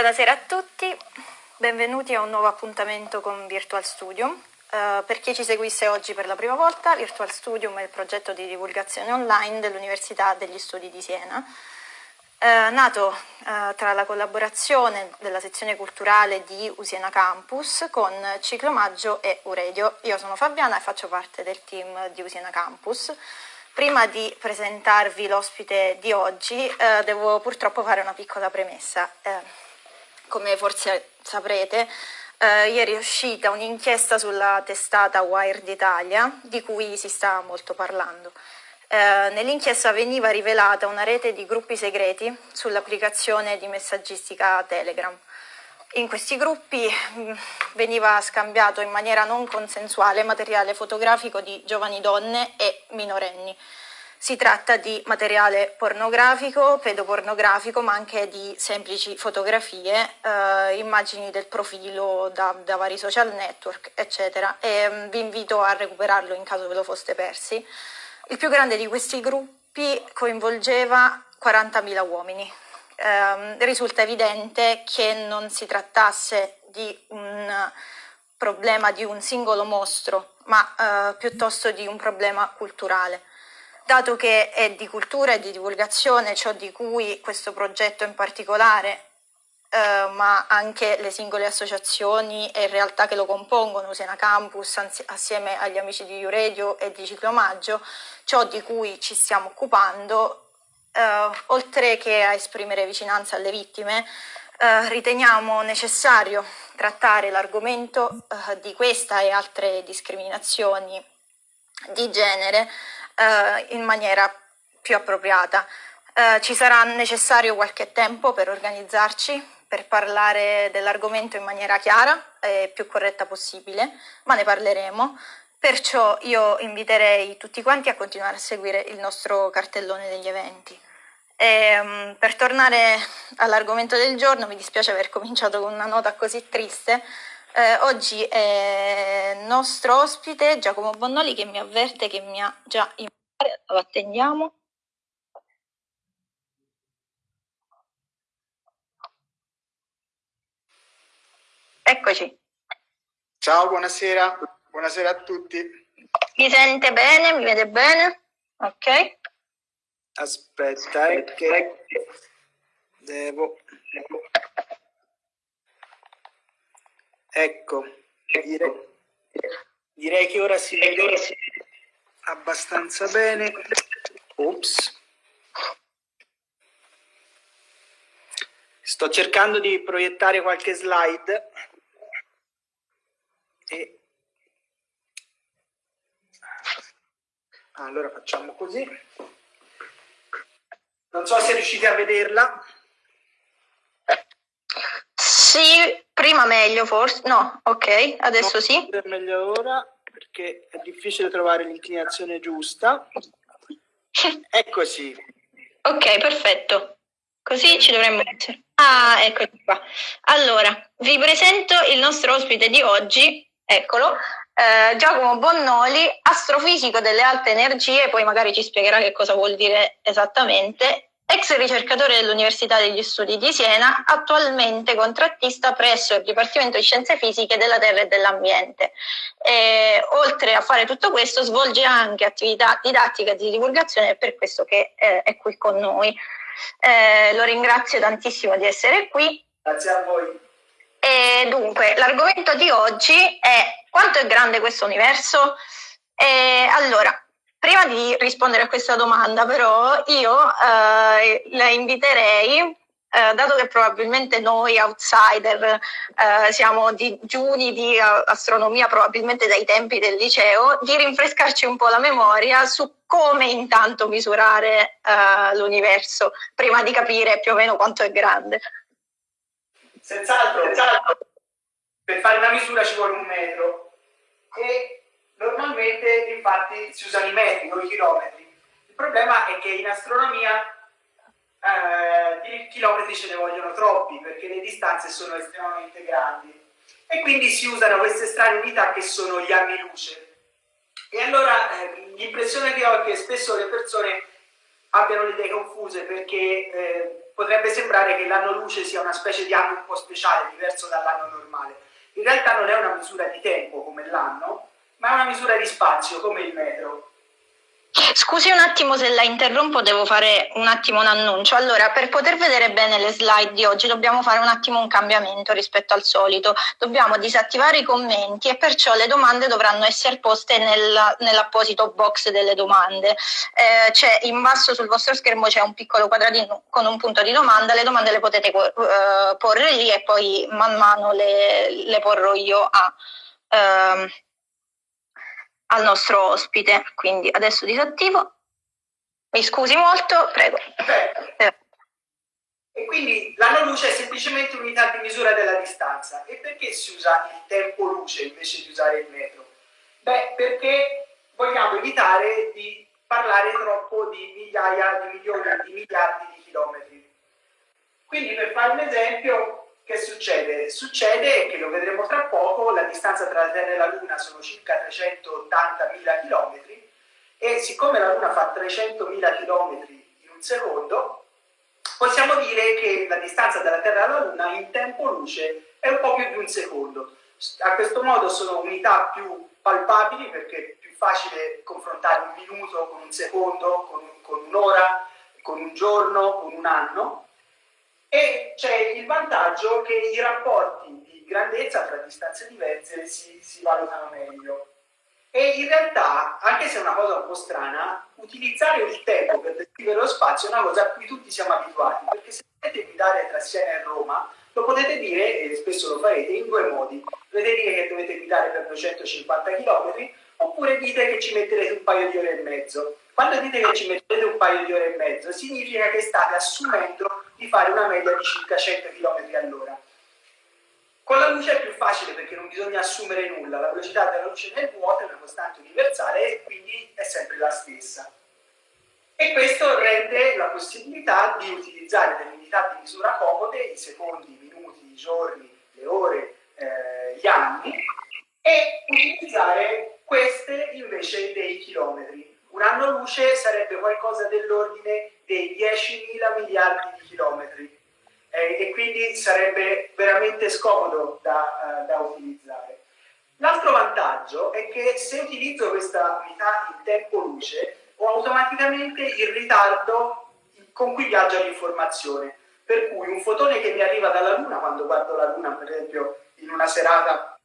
Buonasera a tutti, benvenuti a un nuovo appuntamento con Virtual Studium. Uh, per chi ci seguisse oggi per la prima volta, Virtual Studium è il progetto di divulgazione online dell'Università degli Studi di Siena, uh, nato uh, tra la collaborazione della sezione culturale di Usiena Campus con Ciclomaggio e Uredio. Io sono Fabiana e faccio parte del team di Usiena Campus. Prima di presentarvi l'ospite di oggi eh, devo purtroppo fare una piccola premessa. Eh, come forse saprete, eh, ieri è uscita un'inchiesta sulla testata Wired Italia di cui si sta molto parlando. Eh, nell'inchiesta veniva rivelata una rete di gruppi segreti sull'applicazione di messaggistica Telegram. In questi gruppi mh, veniva scambiato in maniera non consensuale materiale fotografico di giovani donne e minorenni. Si tratta di materiale pornografico, pedopornografico, ma anche di semplici fotografie, eh, immagini del profilo da, da, vari social network, eccetera. E mh, vi invito a recuperarlo in caso ve lo foste persi. Il più grande di questi gruppi coinvolgeva 40.000 uomini ehm, risulta evidente che non si trattasse di un problema di un singolo mostro, ma eh, piuttosto di un problema culturale. Dato che è di cultura e di divulgazione ciò di cui questo progetto in particolare, eh, ma anche le singole associazioni e realtà che lo compongono, Sena Campus assieme agli amici di Iuredio e di Ciclomaggio, ciò di cui ci stiamo occupando Uh, oltre che a esprimere vicinanza alle vittime, uh, riteniamo necessario trattare l'argomento uh, di questa e altre discriminazioni di genere in maniera più appropriata. ci sarà necessario qualche tempo per organizzarci, per parlare dell'argomento in maniera chiara e più corretta possibile, ma ne parleremo. Perciò io inviterei tutti quanti a continuare a seguire il nostro cartellone degli eventi. E, um, per tornare all'argomento del giorno, mi dispiace aver cominciato con una nota così triste. Eh, oggi è il nostro ospite Giacomo Bonnoli che mi avverte che mi ha già invitato. Lo attendiamo. Eccoci. Ciao, buonasera. Buonasera a tutti. Mi sente bene? Mi vede bene? Ok. Aspetta, è che devo... Ecco, direi, direi che ora si vede abbastanza bene. Ops. Sto cercando di proiettare qualche slide e Allora facciamo così. Non so se riuscite a vederla. Sì, prima meglio forse. No, ok, adesso no, sì. È meglio ora perché è difficile trovare l'inclinazione giusta. Eccoci. Ok, perfetto. Così ci dovremmo essere. Ah, eccoci qua. Allora, vi presento il nostro ospite di oggi, eccolo, eh, Giacomo Bonnoli, astrofisico delle alte energie, poi magari ci spiegherà che cosa vuol dire esattamente, ex ricercatore dell'Università degli Studi di Siena, attualmente contrattista presso il Dipartimento di Scienze Fisiche della Terra e dell'Ambiente. E, oltre a fare tutto questo svolge anche attività didattica di divulgazione, per questo che eh, è qui con noi. Eh, lo ringrazio tantissimo di essere qui. Grazie a voi. E dunque, l'argomento di oggi è quanto è grande questo universo? E allora, di rispondere a questa domanda, però, io eh, la inviterei, eh, dato che probabilmente noi outsider eh, siamo digiuni di astronomia, probabilmente dai tempi del liceo, di rinfrescarci un po' la memoria su come intanto misurare eh, l'universo, prima di capire più o meno quanto è grande. Senz'altro, senz'altro per fare una misura ci vuole un metro e normalmente infatti si usano i metri o i chilometri. Il problema è che in astronomia eh, di chilometri ce ne vogliono troppi perché le distanze sono estremamente grandi e quindi si usano queste strane unità che sono gli anni luce. E allora eh, l'impressione che ho è che spesso le persone abbiano le idee confuse perché eh, potrebbe sembrare che l'anno luce sia una specie di anno un po' speciale, diverso dall'anno normale. In realtà non è una misura di tempo come l'anno, ma è una misura di spazio come il metro. Scusi un attimo se la interrompo, devo fare un attimo un annuncio. Allora, per poter vedere bene le slide di oggi dobbiamo fare un attimo un cambiamento rispetto al solito. Dobbiamo disattivare i commenti e perciò le domande dovranno essere poste nel, nell'apposito box delle domande. Eh, c'è in basso sul vostro schermo c'è un piccolo quadratino con un punto di domanda, le domande le potete uh, porre lì e poi man mano le, le porrò io a... Uh, al nostro ospite. Quindi adesso disattivo. Mi scusi molto, prego. Eh. E quindi l'anno luce è semplicemente un'unità di misura della distanza. E perché si usa il tempo luce invece di usare il metro? Beh, perché vogliamo evitare di parlare troppo di migliaia di milioni di miliardi di chilometri. Quindi per fare un esempio, che succede? Succede che lo vedremo tra poco, la distanza tra la Terra e la Luna sono circa 380.000 km e siccome la Luna fa 300.000 km in un secondo, possiamo dire che la distanza dalla Terra alla Luna in tempo luce è un po' più di un secondo. A questo modo sono unità più palpabili perché è più facile confrontare un minuto con un secondo, con, un'ora, con un giorno, con un anno e c'è il vantaggio che i rapporti di grandezza tra distanze diverse si, si valutano meglio. E in realtà, anche se è una cosa un po' strana, utilizzare il tempo per descrivere lo spazio è una cosa a cui tutti siamo abituati, perché se potete guidare tra Siena e Roma, lo potete dire, e spesso lo farete, in due modi. Potete dire che dovete guidare per 250 km, oppure dite che ci metterete un paio di ore e mezzo. Quando dite che ci mettete un paio di ore e mezzo, significa che state assumendo di fare una media di circa 100 km all'ora. Con la luce è più facile perché non bisogna assumere nulla, la velocità della luce nel vuoto è una costante universale e quindi è sempre la stessa. E questo rende la possibilità di utilizzare delle unità di misura comode, i secondi, i minuti, i giorni, le ore, eh, gli anni, e utilizzare queste invece dei chilometri. Un anno luce sarebbe qualcosa dell'ordine dei 10.000 miliardi di chilometri eh, e quindi sarebbe veramente scomodo da, uh, da utilizzare. L'altro vantaggio è che se utilizzo questa unità in tempo luce ho automaticamente il ritardo con cui viaggia l'informazione. Per cui un fotone che mi arriva dalla Luna, quando guardo la Luna per esempio in una serata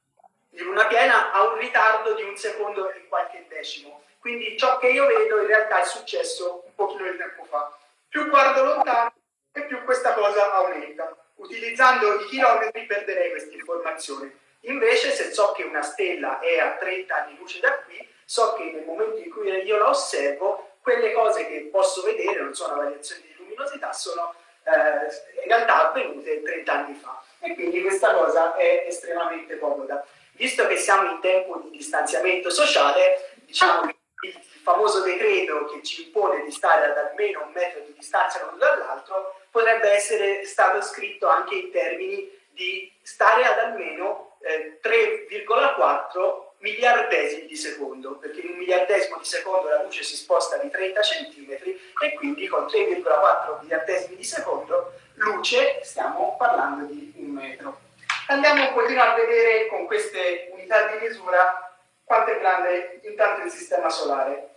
di luna piena, ha un ritardo di un secondo e qualche decimo quindi ciò che io vedo in realtà è successo pochino di tempo fa. Più guardo lontano e più questa cosa aumenta. Utilizzando i chilometri perderei questa informazione. Invece se so che una stella è a 30 anni luce da qui, so che nel momento in cui io la osservo, quelle cose che posso vedere, non sono variazioni di luminosità, sono eh, in realtà avvenute 30 anni fa. E quindi questa cosa è estremamente comoda. Visto che siamo in tempo di distanziamento sociale, diciamo che il famoso decreto che ci impone di stare ad almeno un metro di distanza l'uno dall'altro potrebbe essere stato scritto anche in termini di stare ad almeno eh, 3,4 miliardesimi di secondo, perché in un miliardesimo di secondo la luce si sposta di 30 centimetri e quindi con 3,4 miliardesimi di secondo luce stiamo parlando di un metro. Andiamo un pochino a vedere con queste unità di misura quanto è grande intanto il sistema solare.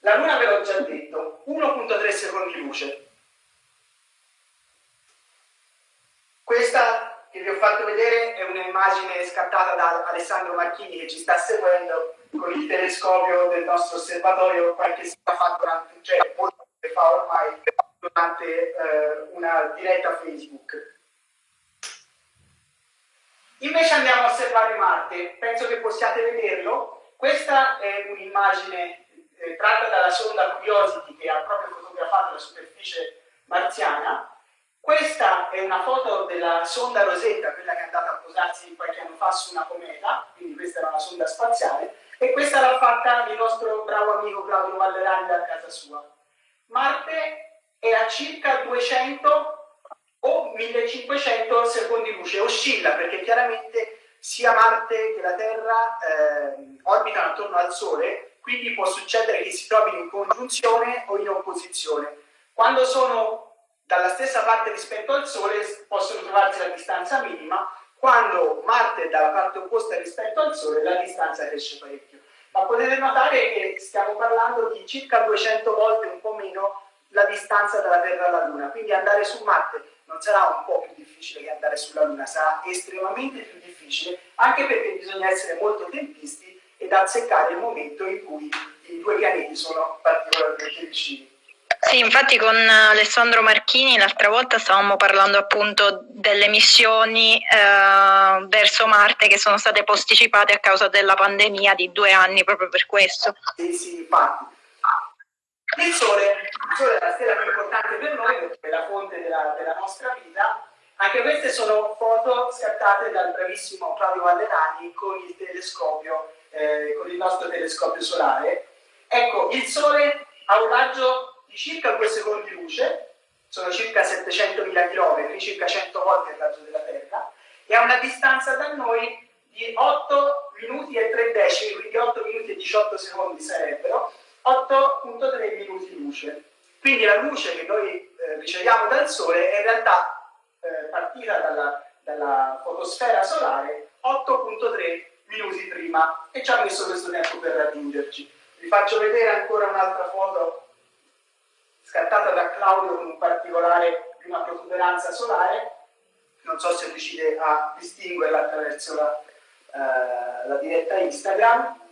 La Luna ve l'ho già detto, 1.3 secondi luce. Questa che vi ho fatto vedere è un'immagine scattata da Alessandro Marchini che ci sta seguendo con il telescopio del nostro osservatorio qualche sera fa durante, cioè molto fa ormai durante eh, una diretta Facebook. Invece andiamo a osservare Marte, penso che possiate vederlo. Questa è un'immagine eh, tratta dalla sonda Curiosity che ha proprio fotografato la superficie marziana. Questa è una foto della sonda Rosetta, quella che è andata a posarsi qualche anno fa su una cometa, quindi questa era una sonda spaziale, e questa l'ha fatta il nostro bravo amico Claudio Vallerani da casa sua. Marte è a circa 200 o 1500 secondi luce, oscilla perché chiaramente sia Marte che la Terra eh, orbitano attorno al Sole, quindi può succedere che si trovino in congiunzione o in opposizione. Quando sono dalla stessa parte rispetto al Sole possono trovarsi la distanza minima, quando Marte è dalla parte opposta rispetto al Sole la distanza cresce parecchio. Ma potete notare che stiamo parlando di circa 200 volte, un po' meno, la distanza dalla Terra alla Luna, quindi andare su Marte non sarà un po' più difficile che andare sulla Luna, sarà estremamente più difficile, anche perché bisogna essere molto tempisti ed azzeccare il momento in cui i due pianeti sono particolarmente vicini. Sì, infatti con Alessandro Marchini l'altra volta stavamo parlando appunto delle missioni eh, verso Marte che sono state posticipate a causa della pandemia di due anni proprio per questo. Sì, sì, infatti. Il Sole, il Sole è la stella più importante per noi perché è la fonte della, della nostra vita. Anche queste sono foto scattate dal bravissimo Claudio Vallerani con il telescopio, eh, con il nostro telescopio solare. Ecco, il Sole ha un raggio di circa 2 secondi luce, sono circa 700.000 km, circa 100 volte il raggio della Terra, e ha una distanza da noi di 8 minuti e 3 decimi, quindi 8 minuti e 18 secondi sarebbero, 8.3 minuti luce. Quindi la luce che noi eh, riceviamo dal Sole è in realtà eh, partita dalla, dalla, fotosfera solare 8.3 minuti prima e ci ha messo questo tempo per raggiungerci. Vi faccio vedere ancora un'altra foto scattata da Claudio con un particolare di una protuberanza solare. Non so se riuscite a distinguerla attraverso la, eh, la diretta Instagram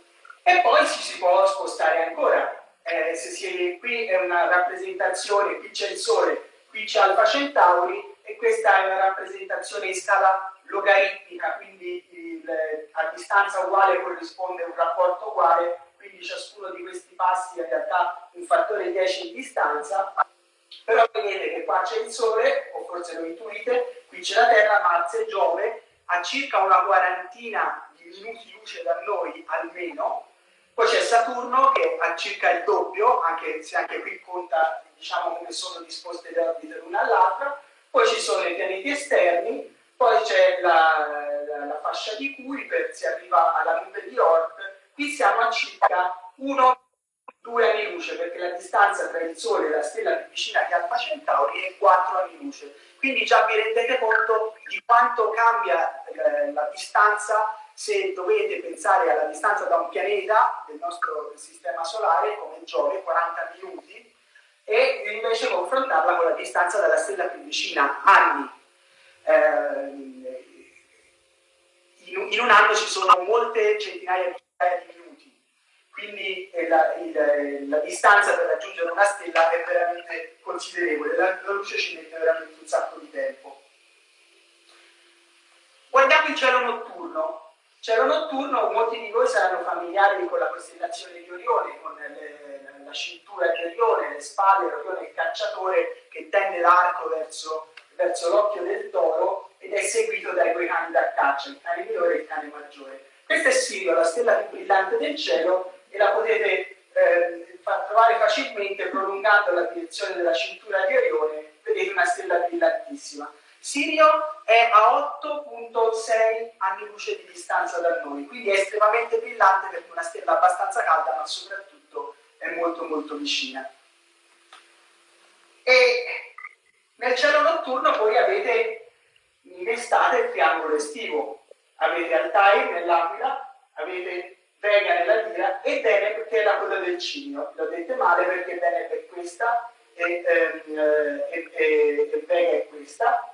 e poi ci si può spostare ancora. Eh, se si, qui è una rappresentazione, qui c'è il Sole, qui c'è Alfa Centauri e questa è una rappresentazione in scala logaritmica, quindi il, a distanza uguale corrisponde un rapporto uguale, quindi ciascuno di questi passi è in realtà un fattore 10 di distanza, però vedete che qua c'è il Sole, o forse lo intuite, qui c'è la Terra, Marte e Giove, a circa una quarantina di minuti luce da noi almeno, poi c'è Saturno che ha circa il doppio, anche se anche qui conta diciamo, come sono disposte le orbite l'una all'altra, poi ci sono i pianeti esterni, poi c'è la, la, la, fascia di Kuiper, si arriva alla nube di Oort, qui siamo a circa 1-2 anni luce, perché la distanza tra il Sole e la stella più vicina che Alfa Centauri è 4 anni luce. Quindi già vi rendete conto di quanto cambia eh, la distanza se dovete pensare alla distanza da un pianeta del nostro sistema solare come Giove, 40 minuti, e invece confrontarla con la distanza dalla stella più vicina, anni. Eh, in, in, un anno ci sono molte centinaia di minuti, quindi eh, la, il, la, distanza per raggiungere una stella è veramente considerevole, la, la luce ci mette veramente un sacco di tempo. Guardiamo il cielo notturno, Cielo notturno, molti di voi saranno familiari con la costellazione di Orione, con le, la cintura di Orione, le spalle, Orione il cacciatore che tende l'arco verso, verso l'occhio del toro ed è seguito dai due cani da caccia, il cane minore e il cane maggiore. Questa è Sirio, la stella più brillante del cielo e la potete eh, far trovare facilmente prolungando la direzione della cintura di Orione, vedete una stella brillantissima. Sirio è a 8.6 anni luce di distanza da noi, quindi è estremamente brillante perché è una stella abbastanza calda, ma soprattutto è molto molto vicina. E nel cielo notturno voi avete in estate il triangolo estivo, avete Altair nell'Aquila, avete Vega nella Dira e Deneb che è la coda del cigno. Lo dite male perché Deneb è questa e, ehm, e, e, e Vega è questa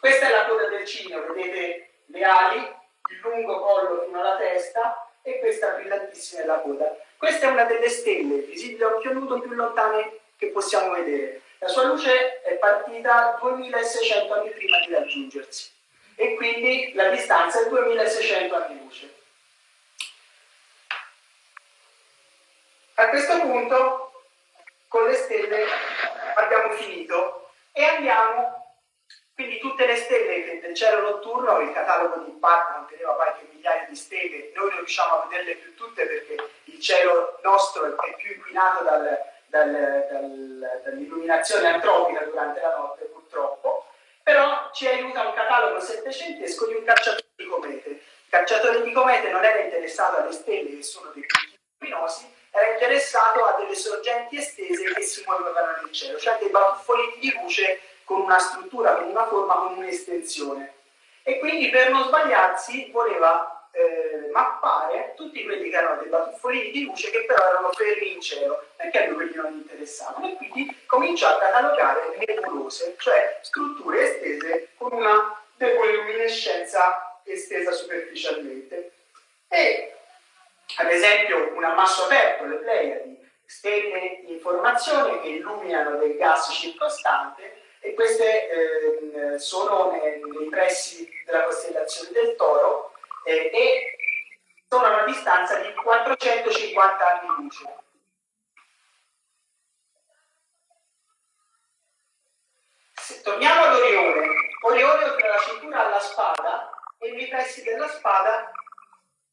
questa è la coda del cigno, vedete le ali, il lungo collo fino alla testa e questa brillantissima è la coda. Questa è una delle stelle visibili a occhio nudo più lontane che possiamo vedere. La sua luce è partita 2600 anni prima di raggiungersi e quindi la distanza è 2600 anni luce. A questo punto con le stelle abbiamo finito e andiamo quindi tutte le stelle del cielo notturno, il catalogo di Park conteneva qualche migliaia di stelle, noi non riusciamo a vederle più tutte perché il cielo nostro è più inquinato dal, dal, dal, dall'illuminazione antropica durante la notte purtroppo, però ci aiuta un catalogo settecentesco di un cacciatore di comete. Il cacciatore di comete non era interessato alle stelle che sono dei punti luminosi, era interessato a delle sorgenti estese che si muovevano nel cielo, cioè dei batuffolini di luce con una struttura, con una forma, con un'estensione. E quindi per non sbagliarsi voleva eh, mappare tutti quelli che erano dei batuffolini di luce che però erano fermi in cielo, perché a lui quelli non interessavano. E quindi cominciò a catalogare nebulose, cioè strutture estese con una luminescenza estesa superficialmente. E ad esempio un ammasso aperto, le Pleiadi, stelle di informazione che illuminano del gas circostante e queste eh, sono nei, nei, pressi della costellazione del Toro eh, e sono a una distanza di 450 anni luce. Se torniamo ad Orione, Orione oltre la cintura alla spada e nei pressi della spada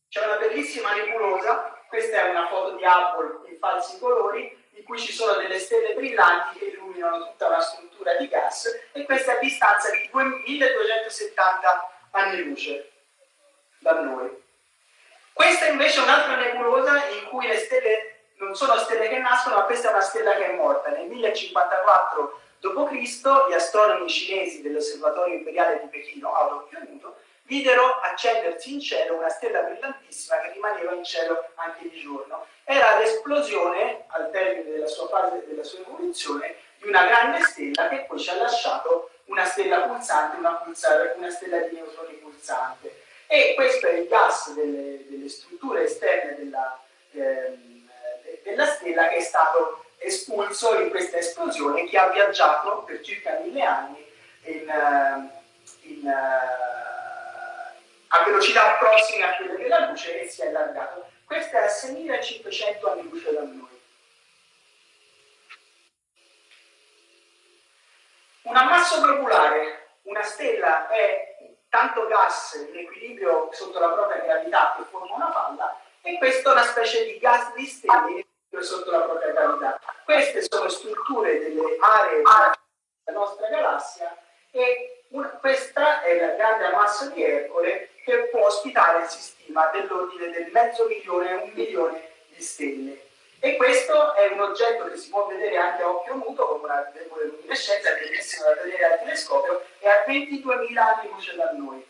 c'è una bellissima nebulosa, questa è una foto di Hubble in falsi colori, in cui ci sono delle stelle brillanti che illuminano tutta una struttura di gas e questa è a distanza di 1270 anni luce da noi. Questa invece è un'altra nebulosa in cui le stelle non sono stelle che nascono, ma questa è una stella che è morta. Nel 1054 d.C. gli astronomi cinesi dell'osservatorio imperiale di Pechino, a occhio nudo, videro accendersi in cielo una stella brillantissima che rimaneva in cielo anche di giorno. Era l'esplosione, al termine della sua fase della sua evoluzione, di una grande stella che poi ci ha lasciato una stella pulsante, una, pulsare, una stella di neutroni pulsante. E questo è il gas delle, delle strutture esterne della, ehm, della stella che è stato espulso in questa esplosione che ha viaggiato per circa mille anni in, ehm, in, a velocità prossime a quelle della luce e si è allargato. Questo è a 6500 anni luce da noi. Un ammasso globulare, una stella è tanto gas in equilibrio sotto la propria gravità che forma una palla e questo è una specie di gas di stelle sotto la propria gravità. Queste sono strutture delle aree della nostra galassia e questa è la grande ammasso di Ercole che può ospitare il sistema dell'ordine del mezzo milione un milione di stelle. E questo è un oggetto che si può vedere anche a occhio muto, come una debole luminescenza, è bellissimo da vedere al telescopio, e a 22.000 anni luce da noi.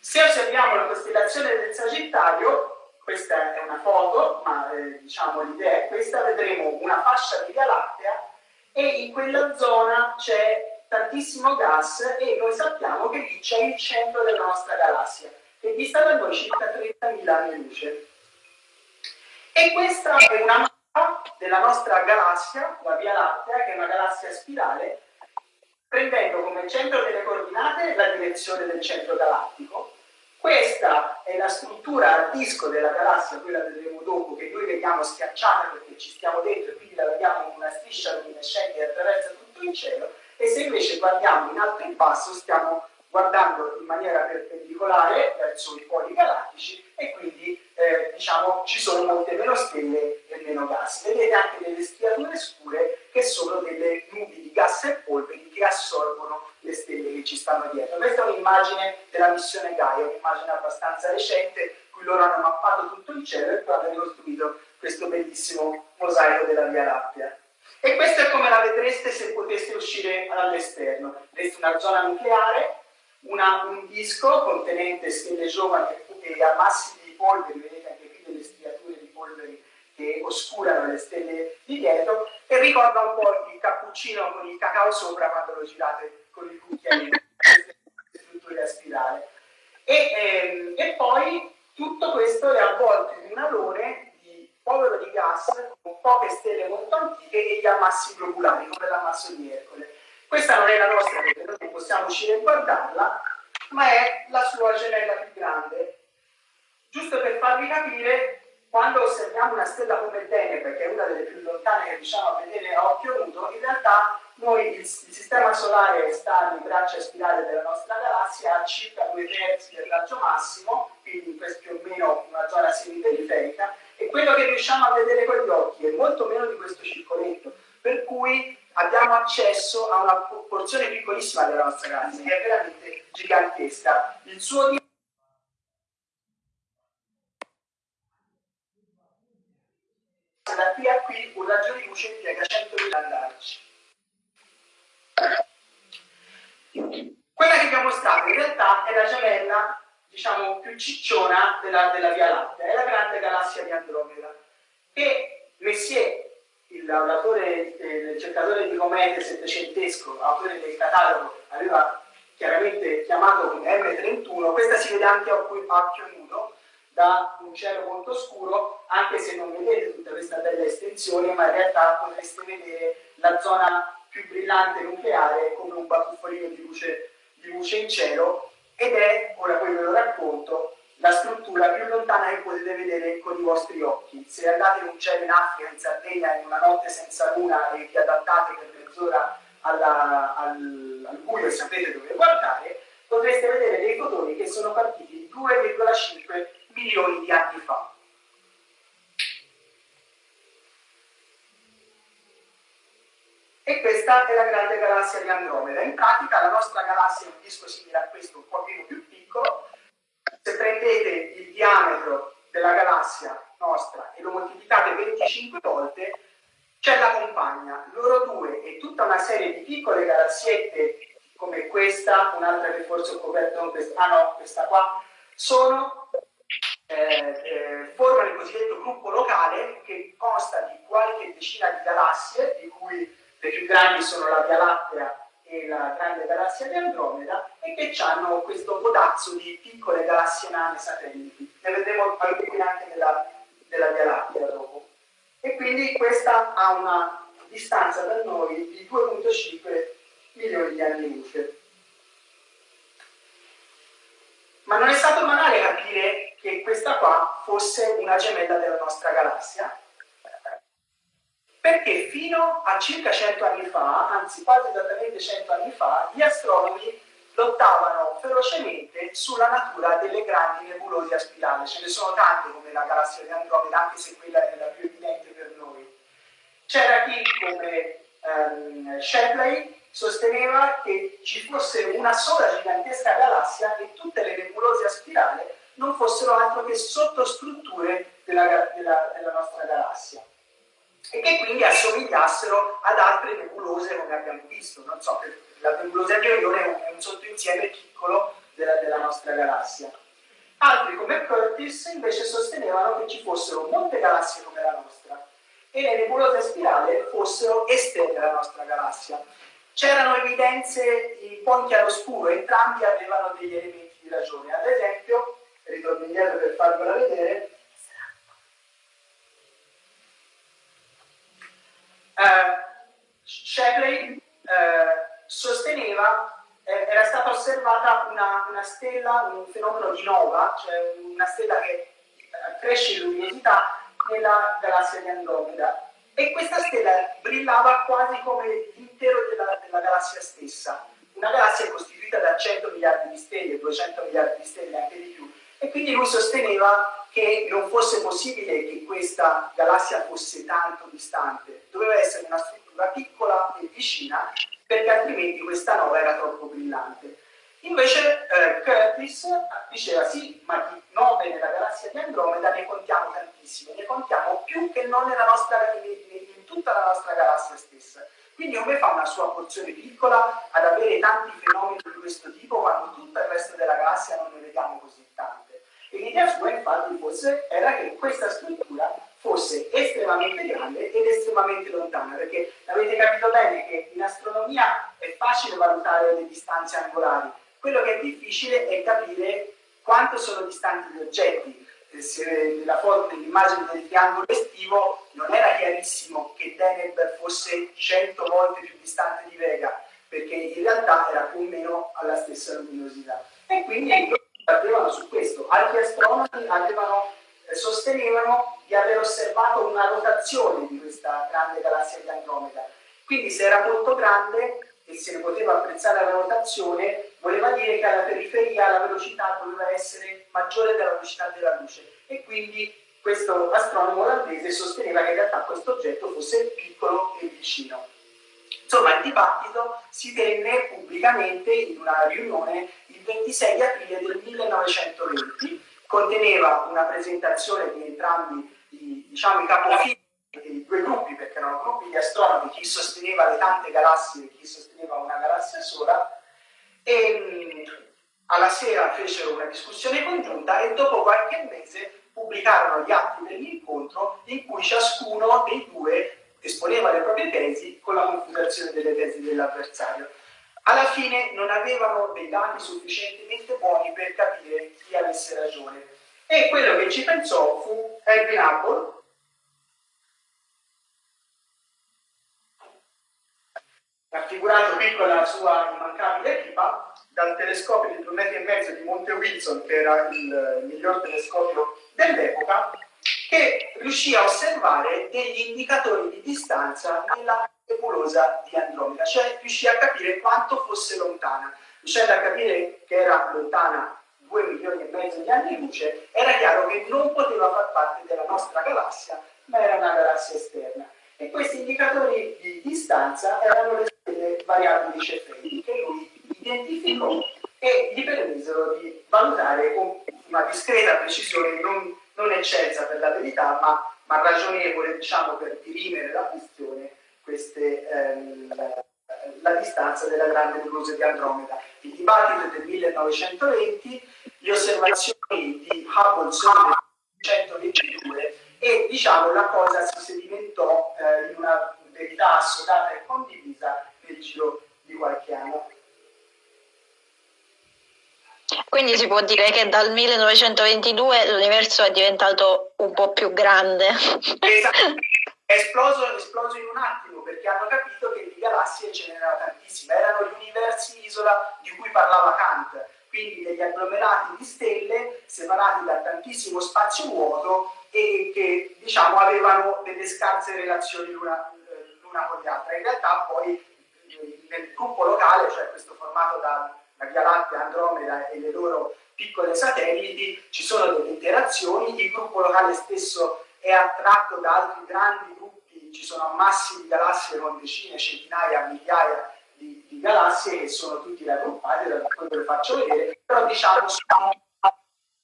Se osserviamo la costellazione del Sagittario, questa è una foto, ma eh, diciamo l'idea è questa, vedremo una fascia di Via Lattea e in quella zona c'è tantissimo gas e noi sappiamo che lì c'è il centro della nostra galassia, che dista da noi circa 30.000 anni luce. E questa è una mappa della nostra galassia, la Via Lattea, che è una galassia spirale, prendendo come centro delle coordinate la direzione del centro galattico. Questa è la struttura a disco della galassia, quella vedremo dopo, che noi vediamo schiacciata perché ci stiamo dentro e quindi la vediamo come una striscia luminescente che attraversa tutto il cielo, e se invece guardiamo in alto e in basso stiamo guardando in maniera perpendicolare verso i poli galattici e quindi eh, diciamo ci sono molte meno stelle e meno gas. Vedete anche delle striature scure che sono delle nubi di gas e polveri che assorbono le stelle che ci stanno dietro. Questa è un'immagine della missione Gaia, un'immagine abbastanza recente, cui loro hanno mappato tutto il cielo e poi hanno questo bellissimo mosaico della Via Lattea. E questo è come la vedreste se poteste uscire all'esterno. Vedete una zona nucleare, una, un disco contenente stelle giovani e ammassi di polveri, vedete anche qui delle striature di polveri che oscurano le stelle di dietro, e ricorda un po' il cappuccino con il cacao sopra quando lo girate con il cucchiaino, queste strutture a spirale. E, ehm, e poi tutto questo è avvolto in un alone povero di gas con poche stelle molto antiche e gli ammassi globulari come l'ammasso di Ercole. Questa non è la nostra perché noi non possiamo uscire e guardarla, ma è la sua gemella più grande. Giusto per farvi capire, osserviamo una stella come Deneb, che è una delle più lontane che riusciamo a vedere a occhio nudo, in realtà noi il, il sistema solare sta nel braccio spirale della nostra galassia a circa due terzi del raggio massimo, quindi più o meno una zona semiperiferica, e quello che riusciamo a vedere con gli occhi è molto meno di questo circoletto, per cui abbiamo accesso a una porzione piccolissima della nostra galassia, che è veramente gigantesca. Il suo qui un raggio di luce impiega 100.000 andarci. Quella che abbiamo mostrato in realtà è la gemella diciamo, più cicciona della, della Via Lattea, è la grande galassia di Andromeda. E Messier, il lavoratore, eh, il cercatore di comete settecentesco, autore del catalogo, aveva chiaramente chiamato come M31, questa si vede anche a occhio nudo, da un cielo molto scuro, anche se non vedete tutta questa bella estensione, ma in realtà potreste vedere la zona più brillante nucleare come un batuffolino di luce, di luce in cielo ed è, ora poi ve lo racconto, la struttura più lontana che potete vedere con i vostri occhi. Se andate in un cielo in Africa, in Sardegna, in una notte senza luna e vi adattate per mezz'ora al, al buio e sapete dove guardare, potreste vedere dei fotoni che sono partiti 2,5 milioni di anni fa. E questa è la grande galassia di Andromeda. In pratica la nostra galassia è un disco simile a questo, un pochino più piccolo. Se prendete il diametro della galassia nostra e lo moltiplicate 25 volte, c'è la compagna. Loro due e tutta una serie di piccole galassiette come questa, un'altra che forse ho coperto, ah no, questa qua, sono, eh, eh, formano il cosiddetto gruppo locale che consta di qualche decina di galassie, di cui le più grandi sono la Via Lattea e la grande galassia di Andromeda e che hanno questo codazzo di piccole galassie nane satelliti. Ne vedremo alcune anche della, della Via Lattea dopo. E quindi questa ha una distanza da noi di 2.5 milioni di anni luce. Ma non è stato banale capire che questa qua fosse una gemella della nostra galassia, perché fino a circa 100 anni fa, anzi quasi esattamente 100 anni fa, gli astronomi lottavano ferocemente sulla natura delle grandi nebulose a spirale. Ce ne sono tante come la galassia di Andromeda, anche se quella è la più evidente per noi. C'era chi, come um, Shapley, sosteneva che ci fosse una sola gigantesca galassia e tutte le nebulose a spirale non fossero altro che sottostrutture della, della, della nostra galassia e che quindi assomigliassero ad altre nebulose come abbiamo visto. Non so, la nebulosa di Orione è un, sottoinsieme piccolo della, della nostra galassia. Altri come Curtis invece sostenevano che ci fossero molte galassie come la nostra e le nebulose a spirale fossero esterne alla nostra galassia. C'erano evidenze un po' in chiaroscuro, entrambi avevano degli elementi di ragione. Ad esempio, ritorno indietro per farvela vedere, eh, Shapley eh, sosteneva eh, era stata osservata una, una, stella, un fenomeno di nova, cioè una stella che eh, cresce in luminosità nella galassia di Andromeda e questa stella brillava quasi come l'intero della, della galassia stessa. Una galassia costituita da 100 miliardi di stelle, 200 miliardi di stelle, anche di più. E quindi lui sosteneva che non fosse possibile che questa galassia fosse tanto distante, doveva essere una struttura piccola e vicina perché altrimenti questa nova era troppo brillante. Invece eh, Curtis diceva sì, ma di nove nella galassia di Andromeda ne contiamo tantissime, ne contiamo più che non nella nostra, in tutta la nostra galassia stessa. Quindi come fa una sua porzione piccola ad avere tanti fenomeni di questo tipo quando tutto il resto della galassia non ne vediamo così? E l'idea sua infatti fosse, era che questa struttura fosse estremamente grande ed estremamente lontana, perché avete capito bene che in astronomia è facile valutare le distanze angolari, quello che è difficile è capire quanto sono distanti gli oggetti. Nella foto dell'immagine del triangolo estivo non era chiarissimo che Deneb fosse 100 volte più distante di Vega, perché in realtà era più o meno alla stessa luminosità. E quindi battevano su questo. Altri astronomi avevano, eh, sostenevano di aver osservato una rotazione di questa grande galassia di Andromeda. Quindi se era molto grande e se ne poteva apprezzare la rotazione, voleva dire che alla periferia la velocità doveva essere maggiore della velocità della luce. E quindi questo astronomo olandese sosteneva che in realtà questo oggetto fosse piccolo e vicino. Insomma, il dibattito si tenne pubblicamente in una riunione il 26 aprile del 1920, conteneva una presentazione di entrambi i, diciamo, i capofili i due gruppi, perché erano gruppi di astronomi, chi sosteneva le tante galassie e chi sosteneva una galassia sola, e alla sera fecero una discussione congiunta e dopo qualche mese pubblicarono gli atti dell'incontro in cui ciascuno dei due esponeva le proprie tesi con la confutazione delle tesi dell'avversario. Alla fine non avevano dei dati sufficientemente buoni per capire chi avesse ragione. E quello che ci pensò fu Edwin Hubble, raffigurato qui con la sua immancabile equipa, dal telescopio di 2 metri e mezzo di Monte Wilson, che era il miglior telescopio dell'epoca, che riuscì a osservare degli indicatori di distanza nella nebulosa di Andromeda, cioè riuscì a capire quanto fosse lontana. Riuscendo a capire che era lontana 2 milioni e mezzo di anni luce, era chiaro che non poteva far parte della nostra galassia, ma era una galassia esterna. E questi indicatori di distanza erano le delle variabili cefeiche che lui identificò e gli permisero di valutare con una discreta precisione non, non eccelsa per la verità, ma, ma ragionevole diciamo, per dirimere la questione, queste, ehm, la distanza della grande nebulosa di Andromeda. Il dibattito del 1920, le osservazioni di Hubble sono del 1922 e diciamo, la cosa si sedimentò eh, in una verità assodata e condivisa nel giro di qualche anno. Quindi si può dire che dal 1922 l'universo è diventato un po' più grande. Esatto, è esploso, esploso in un attimo perché hanno capito che di galassie ce n'erano tantissime, erano gli universi isola di cui parlava Kant, quindi degli agglomerati di stelle separati da tantissimo spazio vuoto e che diciamo avevano delle scarse relazioni l'una, l'una con l'altra. In realtà poi nel gruppo locale, cioè questo formato da, da Via Lattea, Andromeda e le loro piccole satelliti, ci sono delle interazioni, il gruppo locale stesso è attratto da altri grandi gruppi, ci sono ammassi di galassie con decine, centinaia, migliaia di, di galassie che sono tutti raggruppati, da quello che faccio vedere, però diciamo sono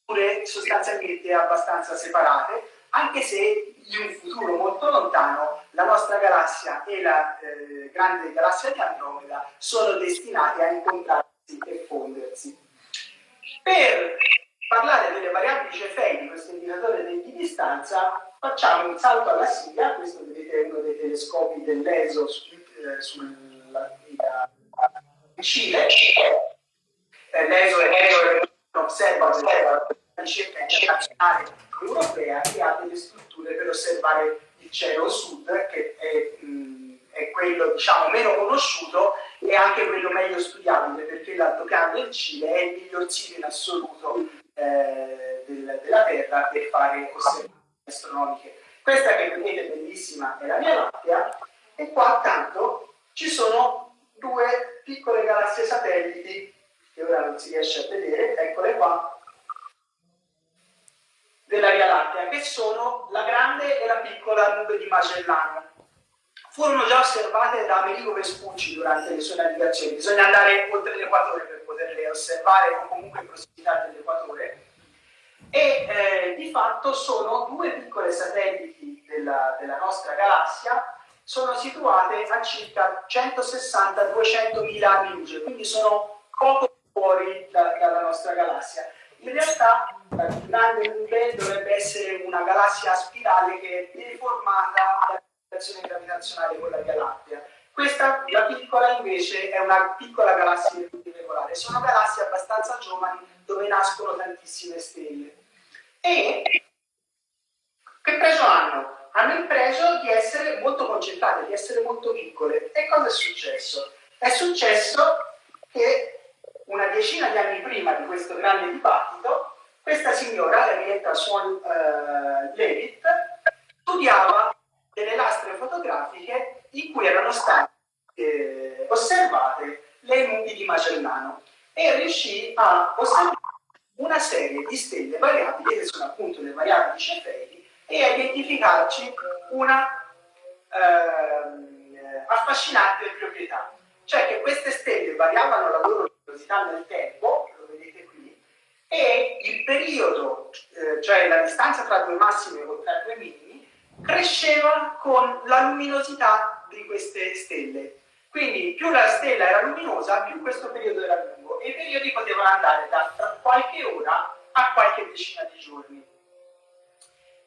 pure sostanzialmente abbastanza separate, anche se in un futuro molto lontano la nostra galassia e la eh, grande galassia di Andromeda sono destinate a incontrarsi e fondersi. Per parlare delle variabili cefei di questo indicatore di distanza, facciamo un salto alla Siria, questo vedete uno dei telescopi dell'ESO eh, sul Cile, eh, l'ESO è osservatorio di ricerca internazionale europea che ha delle strutture per osservare il cielo sud, che è, mh, è quello diciamo, meno conosciuto e anche quello meglio studiabile, perché l'altopiano del Cile è il miglior sito in assoluto eh, del, della Terra per fare osservazioni astronomiche. Questa che vedete bellissima è la Via Lattea e qua accanto ci sono due piccole galassie satelliti che ora non si riesce a vedere, eccole qua, della Via Lattea, che sono la grande e la piccola nube di Magellano. Furono già osservate da Amerigo Vespucci durante le sue navigazioni, bisogna andare oltre l'equatore per poterle osservare o comunque in prossimità dell'equatore, e eh, di fatto sono due piccole satelliti della, della nostra galassia, sono situate a circa 160-200 mila anni luce, quindi sono poco fuori da, dalla nostra galassia. In realtà la grande nube dovrebbe essere una galassia spirale che è deformata dalla gravitazione gravitazionale con la Via Lattea. Questa, la piccola, invece, è una piccola galassia irregolare. Sono galassie abbastanza giovani dove nascono tantissime stelle. E che preso hanno? Hanno il pregio di essere molto concentrate, di essere molto piccole. E cosa è successo? È successo che una decina di anni prima di questo grande dibattito, questa signora, Henrietta Swan uh, Levitt, studiava delle lastre fotografiche in cui erano state eh, osservate le nubi di Magellano e riuscì a osservare una serie di stelle variabili, che sono appunto le variabili cefeidi, e a identificarci una eh, affascinante proprietà, cioè che queste stelle variavano la loro luminosità nel tempo, lo vedete qui, e il periodo, eh, cioè la distanza tra due massimi o tra due minimi, cresceva con la luminosità di queste stelle. Quindi più la stella era luminosa, più questo periodo era lungo e i periodi potevano andare da qualche ora a qualche decina di giorni.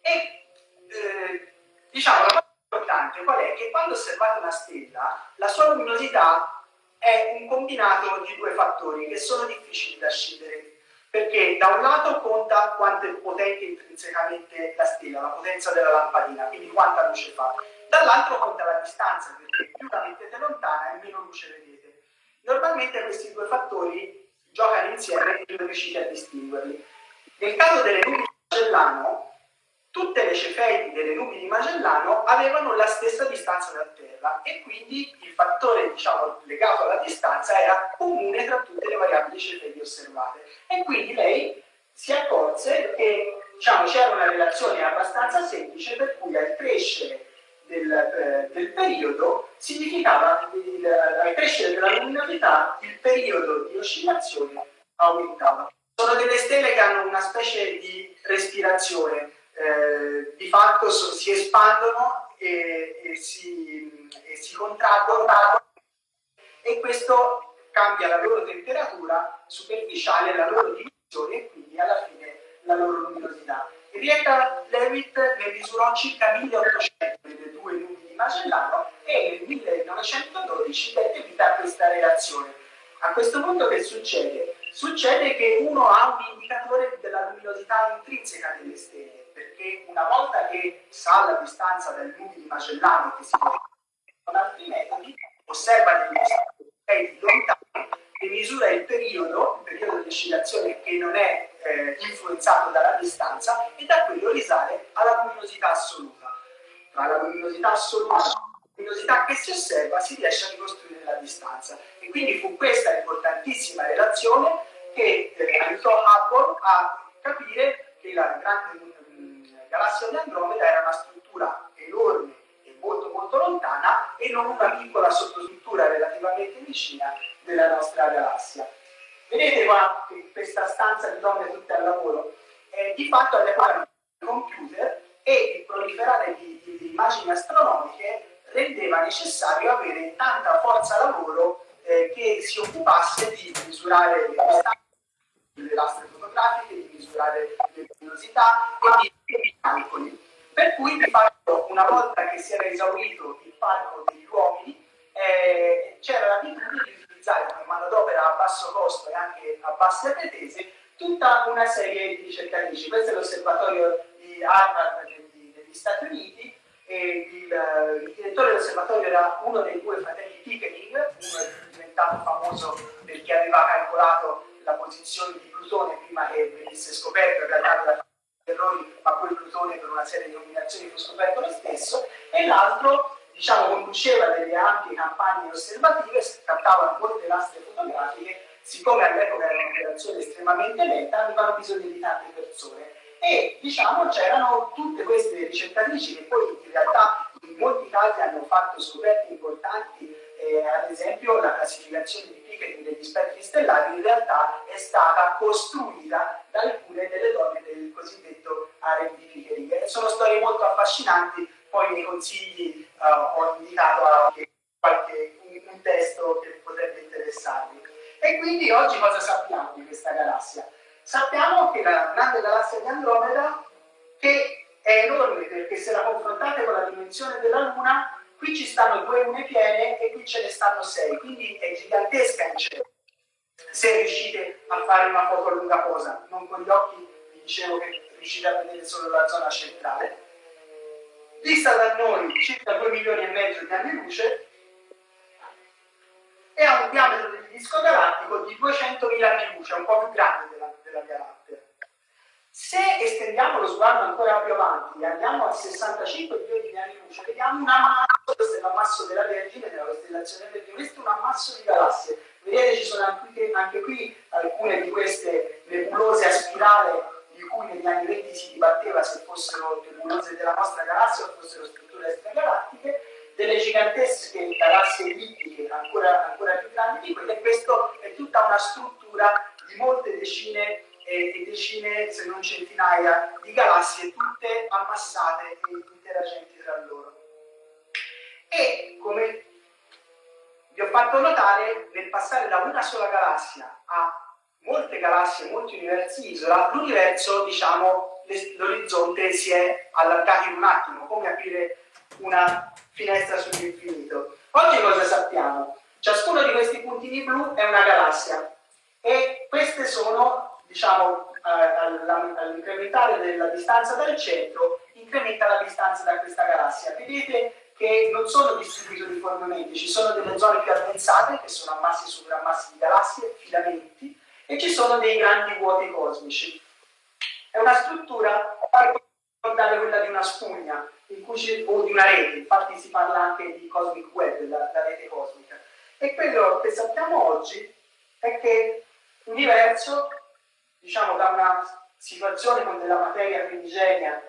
E eh, diciamo, la cosa importante qual è? Che quando osservate una stella, la sua luminosità è un combinato di due fattori che sono difficili da scegliere perché da un lato conta quanto è potente intrinsecamente la stella, la potenza della lampadina, quindi quanta luce fa, dall'altro conta la distanza, perché più la mettete lontana e meno luce vedete. Normalmente questi due fattori giocano insieme e non riuscite a distinguerli. Nel caso delle nubi di Magellano, tutte le cefeidi delle nubi di Magellano avevano la stessa distanza da Terra e quindi il fattore diciamo, legato alla distanza era comune tra tutte le variabili cefeidi osservate e quindi lei si accorse che diciamo, c'era una relazione abbastanza semplice per cui al crescere del, eh, del periodo significava il, al crescere della luminosità il periodo di oscillazione aumentava. Sono delle stelle che hanno una specie di respirazione eh, di fatto so, si espandono e, e, si, e si contraggono e questo cambia la loro temperatura superficiale, la loro dimensione e quindi alla fine la loro luminosità. Henrietta Leavitt ne misurò circa 1800 nelle due nubi di Magellano e nel 1912 dette vita a questa relazione. A questo punto che succede? Succede che uno ha un indicatore della luminosità intrinseca delle stelle perché una volta che sa la distanza dal nubi di Magellano che si può con altri metodi, osserva degli oggetti lontani e misura il periodo, il periodo di oscillazione che non è eh, influenzato dalla distanza e da quello risale alla luminosità assoluta. Tra la luminosità assoluta e la luminosità che si osserva si riesce a ricostruire la distanza. E quindi fu questa importantissima relazione che eh, aiutò Hubble a capire che la grande galassia di Andromeda era una struttura enorme e molto molto lontana e non una piccola sottostruttura relativamente vicina della nostra galassia. Vedete qua questa stanza di donne tutte al lavoro? Eh, di fatto all'epoca del computer e il proliferare di, di, di, immagini astronomiche rendeva necessario avere tanta forza lavoro eh, che si occupasse di misurare le distanze delle lastre fotografiche, di misurare le luminosità e di calcoli. Per cui di fatto una volta che si era esaurito il parco degli uomini eh, c'era l'abitudine di utilizzare come manodopera a basso costo e anche a basse pretese tutta una serie di ricercatrici. Questo è l'osservatorio di Harvard degli, degli Stati Uniti e il, il direttore dell'osservatorio era uno dei due fratelli Pickering, uno è diventato famoso perché aveva calcolato la posizione di Plutone prima che venisse scoperto, in realtà da errori, ma poi Plutone per una serie di nominazioni fu scoperto lo stesso, e l'altro diciamo, conduceva delle ampie campagne osservative, scattavano molte lastre fotografiche, siccome all'epoca era un'operazione estremamente lenta, avevano bisogno di tante persone. E diciamo c'erano tutte queste ricercatrici che poi in realtà in molti casi hanno fatto scoperte importanti eh, ad esempio la classificazione di Pickering degli spettri stellari in realtà è stata costruita da alcune delle donne del cosiddetto harem di Pickering. Sono storie molto affascinanti, poi nei consigli uh, ho indicato anche qualche, un, un testo che potrebbe interessarvi. E quindi oggi cosa sappiamo di questa galassia? Sappiamo che la grande galassia di Andromeda, che è enorme perché se la confrontate con la dimensione della Luna, qui ci stanno due lune piene e qui ce ne stanno sei, quindi è gigantesca in cielo. Se riuscite a fare una foto lunga posa, non con gli occhi, vi dicevo che riuscite a vedere solo la zona centrale. Vista da noi circa 2 milioni e mezzo di anni luce e ha un diametro del disco galattico di 200.000 anni luce, un po' più grande della, della galattea. Se estendiamo lo sguardo ancora più avanti e andiamo a 65 milioni di anni luce, vediamo un ammasso, questo è l'ammasso della Vergine, della costellazione Vergine, questo è un ammasso di galassie. Vedete ci sono anche, anche qui alcune di queste nebulose a spirale cui negli anni 20 si dibatteva se fossero nebulose della nostra galassia o fossero strutture extragalattiche, delle gigantesche galassie ellittiche ancora, ancora più grandi di quelle, e questa è tutta una struttura di molte decine e decine, se non centinaia, di galassie galassie tutte ammassate e interagenti tra loro. E come vi ho fatto notare, nel passare da una sola galassia a molte galassie, molti universi isola, l'universo, diciamo, l'orizzonte si è allargato in un attimo, come aprire una finestra sull'infinito. Oggi cosa sappiamo? Ciascuno di questi puntini blu è una galassia e queste sono, diciamo, all'incrementare della distanza dal centro, incrementa la distanza da questa galassia. Vedete che non sono distribuiti uniformemente, ci sono delle zone più addensate, che sono ammassi su ammassi di galassie, filamenti, e ci sono dei grandi vuoti cosmici. È una struttura che ricordare quella di una spugna o di una rete, infatti si parla anche di cosmic web, la, la rete cosmica. E quello che sappiamo oggi è che l'universo, diciamo da una situazione con della materia primigenia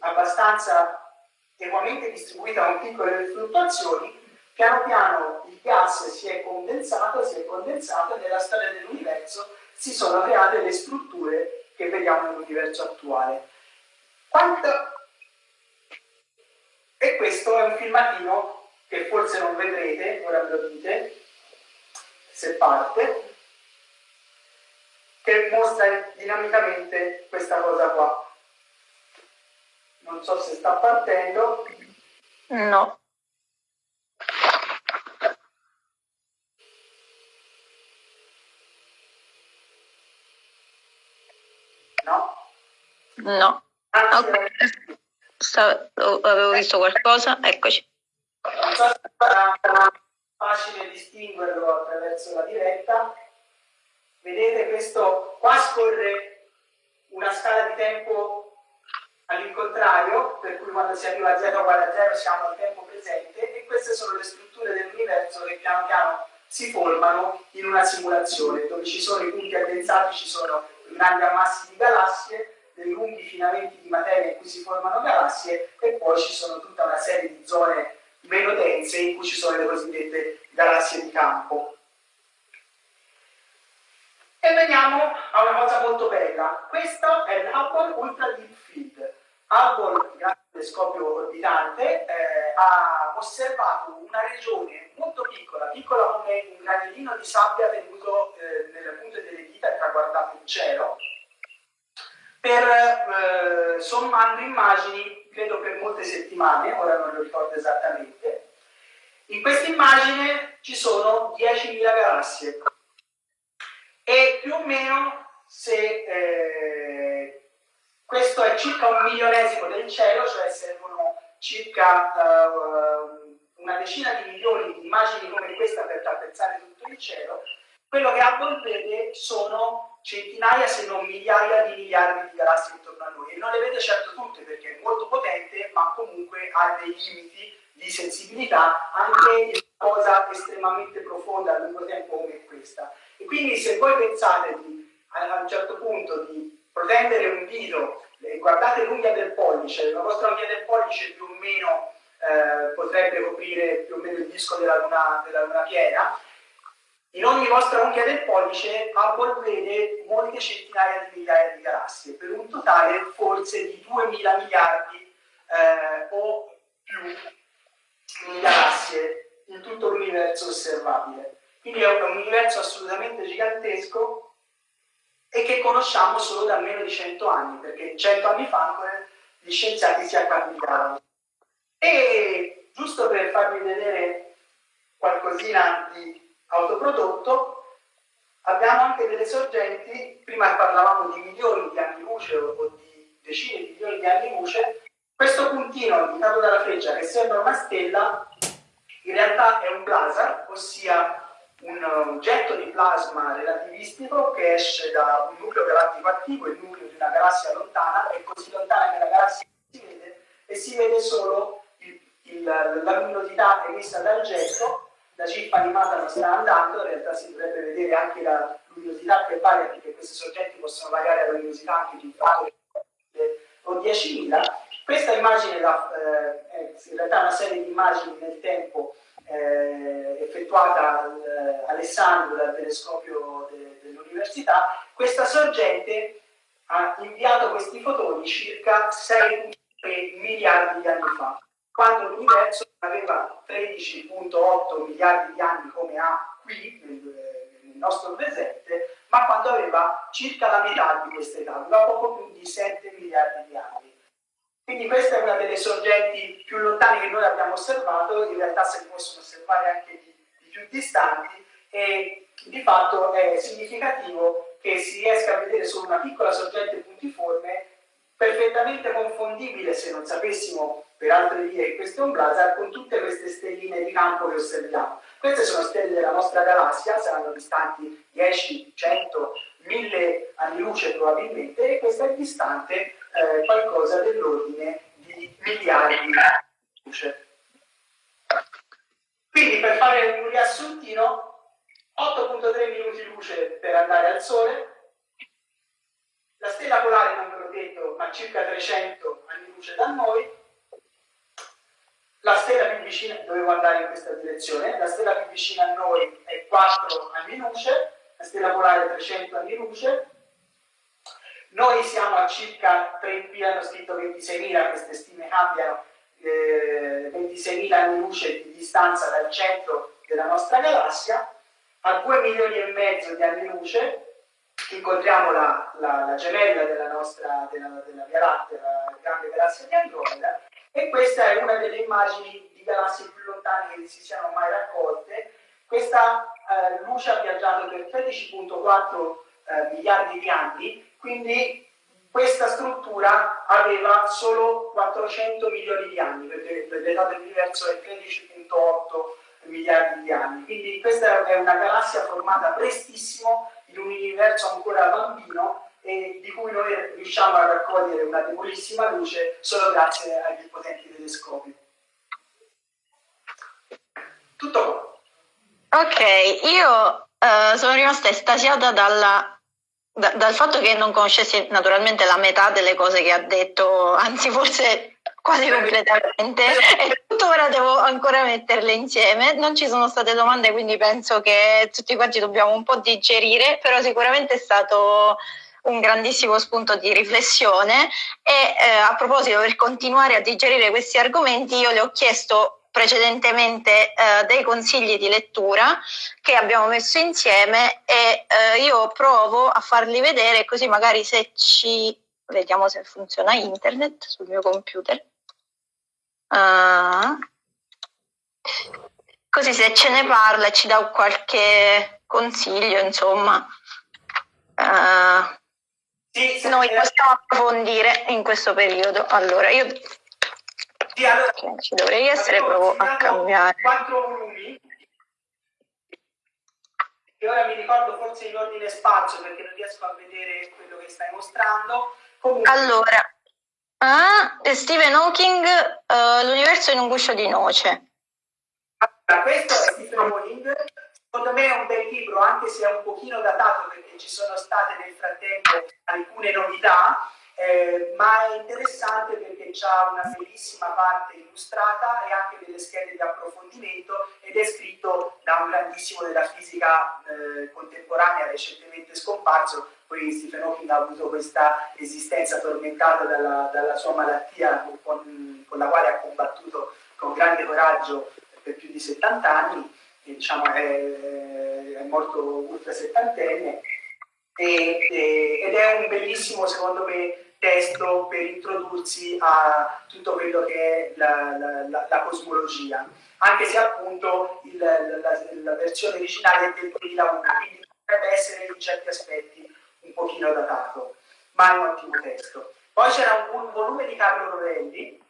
abbastanza equamente distribuita con piccole fluttuazioni, piano piano il gas si è condensato, si è condensato e nella storia dell'universo si sono create le strutture che vediamo nell'universo attuale. Quanto... E questo è un filmatino che forse non vedrete, ora ve lo dite, se parte, che mostra dinamicamente questa cosa qua. Non so se sta partendo. No. No? No. Okay. avevo visto qualcosa, eccoci. Facile distinguerlo attraverso la diretta. Vedete questo, qua scorre una scala di tempo all'incontrario, per cui quando si arriva a 0 uguale a 0 siamo al tempo presente e queste sono le strutture dell'universo che piano piano si formano in una simulazione, dove ci sono i punti addensati, ci sono grandi ammassi di galassie, dei lunghi filamenti di materia in cui si formano galassie e poi ci sono tutta una serie di zone meno dense in cui ci sono le cosiddette galassie di campo. E veniamo a una cosa molto bella. Questo è l'Hubble Ultra Deep Field. Hubble, grazie al telescopio orbitante, eh, ha osservato una regione molto piccola, piccola come un granellino di sabbia tenuto eh, nelle punte delle dita e traguardato in cielo, per eh, sommando immagini, credo per molte settimane, ora non lo ricordo esattamente. In questa immagine ci sono 10.000 galassie e più o meno se eh, questo è circa un milionesimo del cielo, cioè servono circa uh, una decina di milioni di immagini come questa per tappezzare tutto il cielo. Quello che Hubble vede sono centinaia se non migliaia di miliardi di galassie intorno a noi e non le vede certo tutte perché è molto potente ma comunque ha dei limiti di sensibilità anche in una cosa estremamente profonda a lungo tempo come questa. E quindi se voi pensate di, a un certo punto di protendere un dito, eh, guardate l'unghia del pollice, la vostra unghia del pollice più o meno eh, potrebbe coprire più o meno il disco della luna, della luna piena, in ogni vostra unghia del pollice vede molte centinaia di migliaia di galassie, per un totale forse di 2000 miliardi eh, o più di galassie in tutto l'universo osservabile. Quindi è un universo assolutamente gigantesco e che conosciamo solo da meno di 100 anni, perché 100 anni fa ancora gli scienziati si acquantificavano. E giusto per farvi vedere qualcosina di autoprodotto, abbiamo anche delle sorgenti, prima parlavamo di milioni di anni luce o di decine di milioni di anni luce, questo puntino indicato dalla freccia che sembra una stella, in realtà è un blazar, ossia un oggetto di plasma relativistico che esce da un nucleo galattico attivo, il nucleo di una galassia lontana, è così lontana che la galassia si vede e si vede solo la luminosità emessa dal getto, la chip animata non sta andando, in realtà si dovrebbe vedere anche la luminosità che varia, perché questi soggetti possono variare la luminosità anche di un fattore o 10.000. Questa immagine da, eh, è in realtà una serie di immagini nel tempo eh, effettuata al, Alessandro dal telescopio de, dell'università, questa sorgente ha inviato questi fotoni circa 6 miliardi di anni fa, quando l'universo aveva 13.8 miliardi di anni come ha qui nel, nel, nostro presente, ma quando aveva circa la metà di questa età, aveva poco più di 7 miliardi di anni. Quindi questa è una delle sorgenti più lontane che noi abbiamo osservato, in realtà se ne possono osservare anche di, di più distanti e di fatto è significativo che si riesca a vedere solo una piccola sorgente puntiforme perfettamente confondibile se non sapessimo per altre vie questo è un blazar con tutte queste stelline di campo che osserviamo. Queste sono stelle della nostra galassia, saranno distanti 10, 100, 1000 anni luce probabilmente e questa è distante eh, qualcosa dell'ordine di miliardi di luce. Quindi per fare un riassuntino, 8.3 minuti luce per andare al Sole, la stella polare, non ve l'ho detto, ma circa 300 anni luce da noi, la stella più vicina, dovevo andare in questa direzione, la stella più vicina a noi è 4 anni luce, la stella polare 300 anni luce, noi siamo a circa 3, qui hanno scritto 26.000, queste stime cambiano, eh, 26.000 anni luce di distanza dal centro della nostra galassia, a 2 milioni e mezzo di anni luce incontriamo la, la, la gemella della nostra della, della Via Lattea, la grande galassia di Andromeda, e questa è una delle immagini di galassie più lontane che si siano mai raccolte. Questa eh, luce ha viaggiato per 13.4 eh, miliardi di anni, quindi questa struttura aveva solo 400 milioni di anni, perché l'età dell'universo è 13.8 miliardi di anni. Quindi questa è una galassia formata prestissimo in un universo ancora bambino e di cui noi riusciamo a raccogliere una debolissima luce solo grazie ai più potenti telescopi. Tutto qua. Ok, io uh, sono rimasta estasiata dalla, da, dal fatto che non conoscessi naturalmente la metà delle cose che ha detto, anzi forse quasi completamente e tuttora devo ancora metterle insieme. Non ci sono state domande, quindi penso che tutti quanti dobbiamo un po' digerire, però sicuramente è stato un grandissimo spunto di riflessione e eh, a proposito per continuare a digerire questi argomenti io le ho chiesto precedentemente eh, dei consigli di lettura che abbiamo messo insieme e eh, io provo a farli vedere così magari se ci vediamo se funziona internet sul mio computer. Uh, così se ce ne parla e ci dà qualche consiglio, insomma, uh, sì, noi possiamo approfondire in questo periodo. Allora, io sì, allora, ci dovrei essere, provo a cambiare. Quattro volumi, che ora mi ricordo forse in ordine spazio perché non riesco a vedere quello che stai mostrando. Comunque, allora, Ah, Stephen Hawking, uh, l'universo in un guscio di noce. Allora, questo è Stephen Hawking, secondo me è un bel libro, anche se è un pochino datato perché ci sono state nel frattempo alcune novità, eh, ma è interessante perché ha una bellissima parte illustrata e anche delle schede di approfondimento ed è scritto da un grandissimo della fisica eh, contemporanea recentemente scomparso, poi Stephen Hawking ha avuto questa esistenza tormentata dalla, dalla sua malattia con, con, la quale ha combattuto con grande coraggio per più di 70 anni, e, diciamo, è, è morto ultra settantenne, e, e, ed è un bellissimo, secondo me, testo per introdursi a tutto quello che è la, la, la cosmologia, anche se appunto il, la, la, versione originale è del 2001, quindi potrebbe essere in certi aspetti un pochino datato, ma è un ottimo testo. Poi c'era un, un, volume di Carlo Rovelli.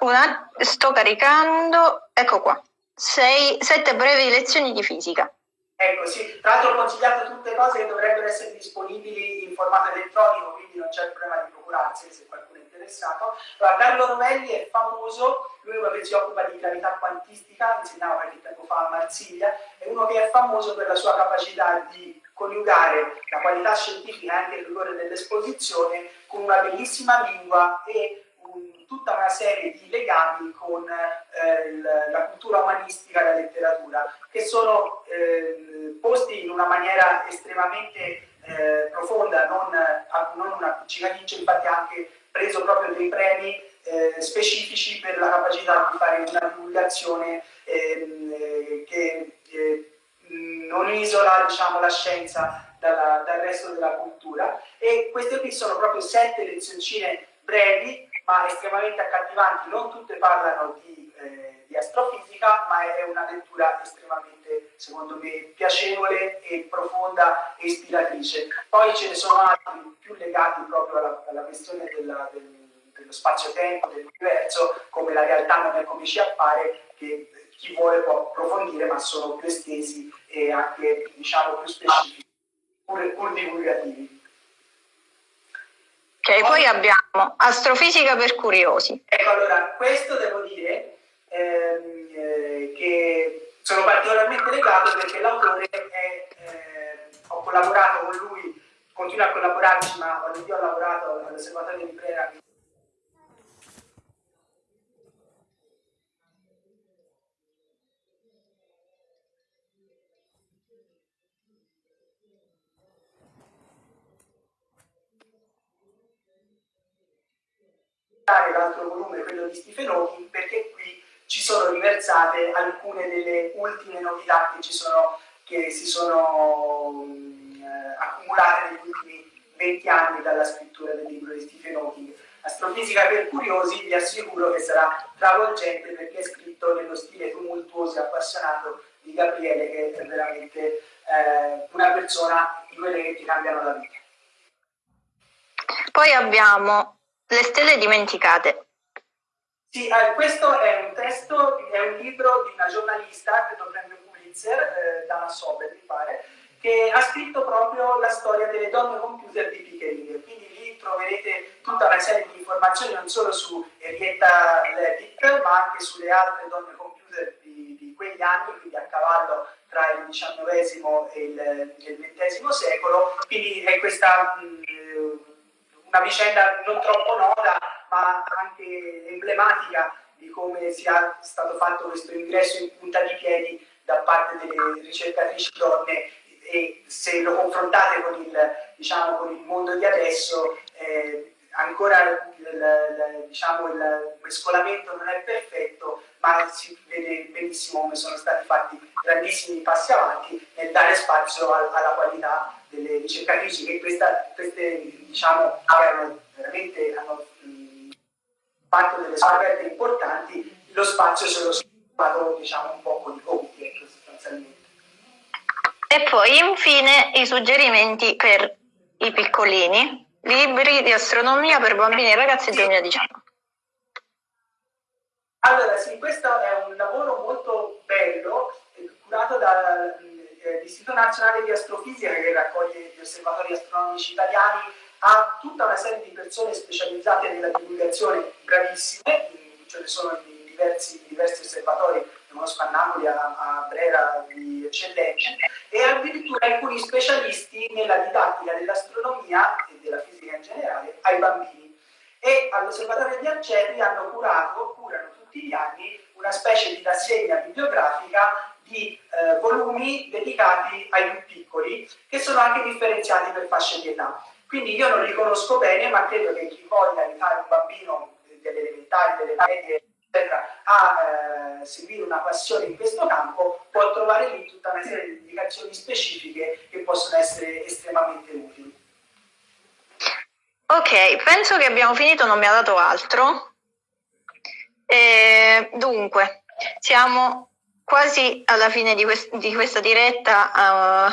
Una, sto caricando, ecco qua, Sei, sette brevi lezioni di fisica. Ecco, sì, tra l'altro ho consigliato tutte cose che dovrebbero essere disponibili in formato elettronico, quindi non c'è il problema di procurarsi se qualcuno è interessato. Allora, Carlo Rovelli è famoso, lui è uno che si occupa di gravità quantistica, insegnava qualche tempo fa a Marsiglia, è uno che è famoso per la sua capacità di coniugare la qualità scientifica e anche il rigore dell'esposizione con una bellissima lingua e tutta una serie di legami con eh, la cultura umanistica e la letteratura, che sono eh, posti in una maniera estremamente eh, profonda, non, non una appiccicaticcia, infatti ha anche preso proprio dei premi eh, specifici per la capacità di fare una divulgazione ehm, eh, che eh, non isola diciamo, la scienza dalla, dal resto della cultura. E queste qui sono proprio sette lezioncine brevi ma estremamente accattivanti, non tutte parlano di, eh, di astrofisica ma è una lettura estremamente secondo me piacevole e profonda e ispiratrice. Poi ce ne sono altri più legati proprio alla, alla questione della, del, dello spazio-tempo, dell'universo, come la realtà non è come ci appare, che chi vuole può approfondire, ma sono più estesi e anche diciamo più specifici, pur, pur divulgativi. Ok, poi abbiamo astrofisica per curiosi. Ecco, allora, questo devo dire ehm, eh, che sono particolarmente legato perché l'autore è, eh, ho collaborato con lui, continua a collaborarci, ma quando io ho lavorato all'osservatorio di Brera l'altro volume, quello di Stephen perché qui ci sono riversate alcune delle ultime novità che, sono, che si sono eh, accumulate negli ultimi 20 anni dalla scrittura del libro di Stephen Hawking. Astrofisica per curiosi, vi assicuro che sarà travolgente perché è scritto nello stile tumultuoso e appassionato di Gabriele, che è veramente eh, una persona di quelle che ti cambiano la vita. Poi abbiamo le stelle dimenticate. Sì, eh, questo è un testo, è un libro di una giornalista, credo premio Pulitzer, eh, Dana Sobel mi pare, che ha scritto proprio la storia delle donne computer di Pickering. Quindi lì troverete tutta una serie di informazioni non solo su Henrietta Levitt, ma anche sulle altre donne computer di, di quegli anni, quindi a cavallo tra il XIX e il, il XX secolo. Quindi è questa mh, una vicenda non troppo nota, ma anche emblematica di come sia stato fatto questo ingresso in punta di piedi da parte delle ricercatrici donne. E se lo confrontate con il, diciamo, con il mondo di adesso eh, ancora il, il, diciamo, il mescolamento non è perfetto ma si vede benissimo come sono stati fatti grandissimi passi avanti nel dare spazio al, alla qualità delle ricercatrici che questa, queste diciamo, erano veramente hanno mh, fatto delle scoperte importanti, lo spazio se lo stato diciamo, un po' con i compiti, ecco, sostanzialmente. E poi infine i suggerimenti per i piccolini, libri di astronomia per bambini e ragazzi 2019. Allora sì, questo è un lavoro molto bello, curato dal eh, l'Istituto Nazionale di Astrofisica che raccoglie gli osservatori astronomici italiani ha tutta una serie di persone specializzate nella divulgazione bravissime, ce ne sono di diversi, diversi osservatori, a Napoli, a, a Brera di eccellenza, e addirittura alcuni specialisti nella didattica dell'astronomia e della fisica in generale ai bambini. E all'osservatorio di Arceri hanno curato, curano tutti gli anni, una specie di rassegna bibliografica di eh, volumi dedicati ai più piccoli che sono anche differenziati per fasce di età. Quindi io non li conosco bene, ma credo che chi voglia aiutare un bambino delle elementari, delle medie, a eh, seguire una passione in questo campo, può trovare lì tutta una serie di indicazioni specifiche che possono essere estremamente utili. Ok, penso che abbiamo finito, non mi ha dato altro. E, dunque, siamo quasi alla fine di, quest di questa diretta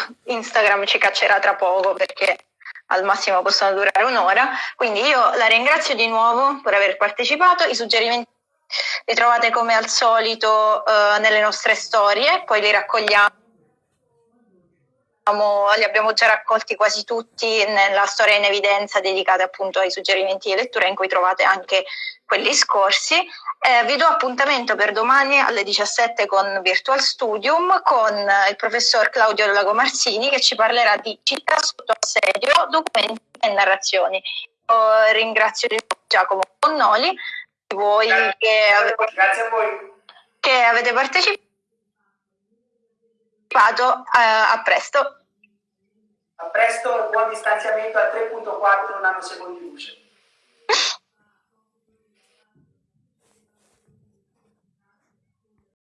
uh, Instagram ci caccerà tra poco perché al massimo possono durare un'ora, quindi io la ringrazio di nuovo per aver partecipato, i suggerimenti li trovate come al solito uh, nelle nostre storie, poi li raccogliamo li abbiamo già raccolti quasi tutti nella storia in evidenza dedicata appunto ai suggerimenti di lettura in cui trovate anche quelli scorsi. Eh, vi do appuntamento per domani alle 17 con Virtual Studium con il professor Claudio Lagomarsini che ci parlerà di città sotto assedio, documenti e narrazioni. Io ringrazio Giacomo Connoli, voi grazie, che, grazie a voi. che avete partecipato. Vado, a, a presto. A presto, buon distanziamento a 3.4 nanosecondi luce.